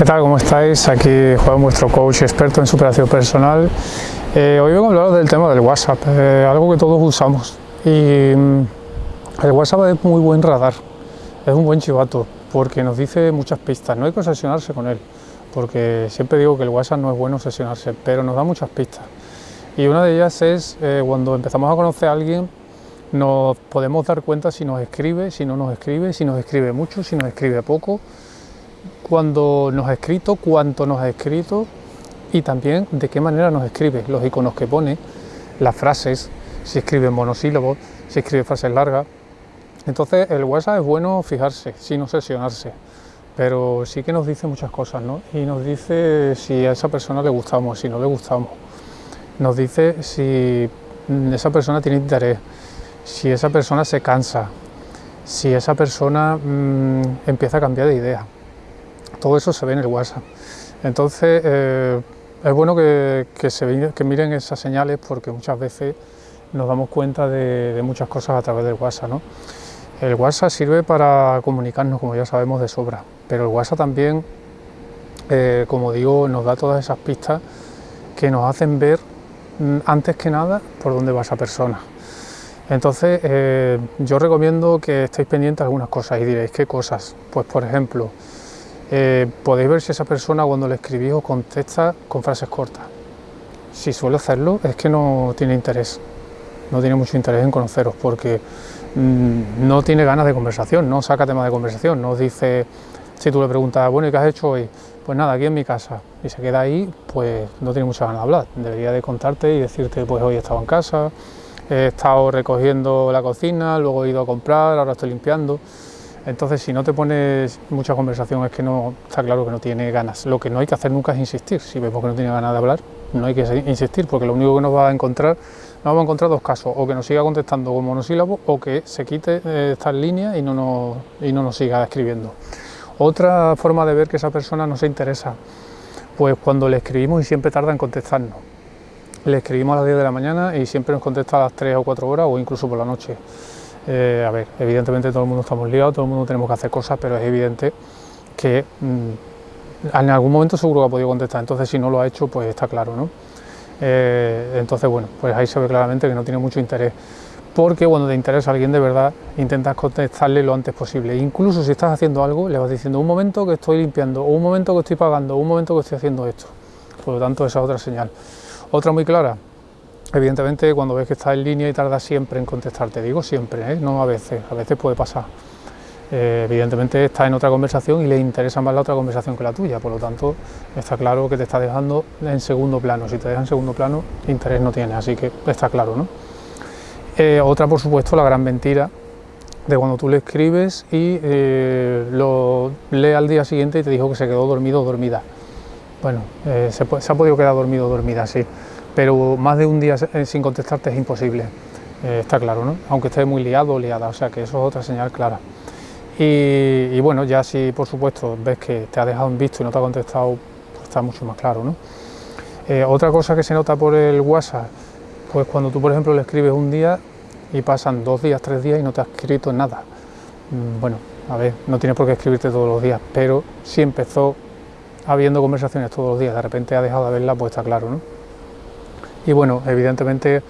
¿Qué tal? ¿Cómo estáis? Aquí Juan, vuestro coach experto en superación personal. Eh, hoy vengo a hablaros del tema del WhatsApp, eh, algo que todos usamos. Y mm, el WhatsApp es muy buen radar, es un buen chivato, porque nos dice muchas pistas. No hay que obsesionarse con él, porque siempre digo que el WhatsApp no es bueno obsesionarse, pero nos da muchas pistas. Y una de ellas es eh, cuando empezamos a conocer a alguien, nos podemos dar cuenta si nos escribe, si no nos escribe, si nos escribe mucho, si nos escribe poco cuando nos ha escrito, cuánto nos ha escrito y también de qué manera nos escribe, los iconos que pone, las frases, si escribe monosílabos, si escribe frases largas. Entonces el WhatsApp es bueno fijarse, sin obsesionarse, pero sí que nos dice muchas cosas, ¿no? Y nos dice si a esa persona le gustamos, si no le gustamos. Nos dice si esa persona tiene interés, si esa persona se cansa, si esa persona mmm, empieza a cambiar de idea. Todo eso se ve en el WhatsApp. Entonces, eh, es bueno que, se, miren esas señales porque muchas veces nos damos cuenta de, muchas cosas a través del WhatsApp. El WhatsApp sirve para comunicarnos, como ya sabemos, de sobra, pero el WhatsApp también, eh, como digo, nos da todas esas pistas que nos hacen ver mm, antes que nada por dónde va esa persona. Entonces, eh, yo recomiendo que estéis pendientes de algunas cosas y diréis, ¿qué cosas? Pues, por ejemplo, eh, podéis ver si esa persona cuando le escribís os contesta con frases cortas. Si suele hacerlo es que no tiene interés, no tiene mucho interés en conoceros porque mm, no tiene ganas de conversación, no saca tema de conversación, no os dice, si tú le preguntas, bueno, ¿y qué has hecho hoy? Pues nada, aquí en mi casa, y se queda ahí, pues no tiene mucha ganas de hablar, debería de contarte y decirte, pues hoy he estado en casa, he estado recogiendo la cocina, luego he ido a comprar, ahora estoy limpiando, entonces, si no te pones mucha conversación, es que no está claro que no tiene ganas. Lo que no hay que hacer nunca es insistir. Si vemos que no tiene ganas de hablar, no hay que insistir, porque lo único que nos va a encontrar, nos vamos a encontrar dos casos, o que nos siga contestando con monosílabos, o que se quite eh, esta línea y no, nos, y no nos siga escribiendo. Otra forma de ver que esa persona no se interesa, pues cuando le escribimos y siempre tarda en contestarnos. Le escribimos a las 10 de la mañana y siempre nos contesta a las 3 o 4 horas o incluso por la noche. Eh, a ver, evidentemente todo el mundo estamos liados, todo el mundo tenemos que hacer cosas, pero es evidente que mm, en algún momento seguro que ha podido contestar, entonces si no lo ha hecho, pues está claro, ¿no? Eh, entonces, bueno, pues ahí se ve claramente que no tiene mucho interés, porque cuando te interesa a alguien de verdad, intentas contestarle lo antes posible. Incluso si estás haciendo algo, le vas diciendo un momento que estoy limpiando, un momento que estoy pagando, un momento que estoy haciendo esto. Por lo tanto, esa es otra señal. Otra muy clara, Evidentemente cuando ves que está en línea y tarda siempre en contestarte, digo siempre, ¿eh? no a veces, a veces puede pasar. Eh, evidentemente está en otra conversación y le interesa más la otra conversación que la tuya, por lo tanto está claro que te está dejando en segundo plano, si te deja en segundo plano interés no tiene, así que está claro. ¿no? Eh, otra por supuesto la gran mentira de cuando tú le escribes y lo lee al día siguiente y te dijo que se quedó dormido o dormida. Bueno, se, se ha podido quedar dormido o dormida, sí pero más de un día eh, sin contestarte es imposible, eh, está claro, ¿no? aunque esté muy liado o liada, o sea que eso es otra señal clara. Y, bueno, ya si por supuesto ves que te ha dejado en visto y no te ha contestado, pues está mucho más claro. ¿no? Eh, otra cosa que se nota por el WhatsApp, pues cuando tú por ejemplo le escribes un día y pasan dos días, tres días y no te ha escrito nada. Mm, bueno, a ver, no tienes por qué escribirte todos los días, pero si empezó habiendo conversaciones todos los días, de repente ha dejado de verla, pues está claro, ¿no? Y bueno, evidentemente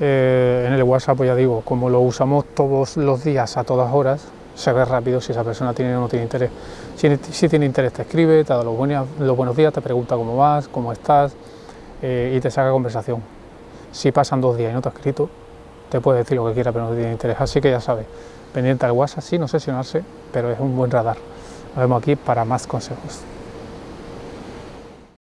eh, en el WhatsApp, pues ya digo, como lo usamos todos los días a todas horas, se ve rápido si esa persona tiene o no tiene interés. Si, tiene interés te escribe, te da los buenos, los buenos días, te pregunta cómo vas, cómo estás eh, y te saca conversación. Si pasan dos días y no te ha escrito, te puede decir lo que quiera pero no tiene interés. Así que ya sabes, pendiente al WhatsApp, sí, no pero es un buen radar. Nos vemos aquí para más consejos.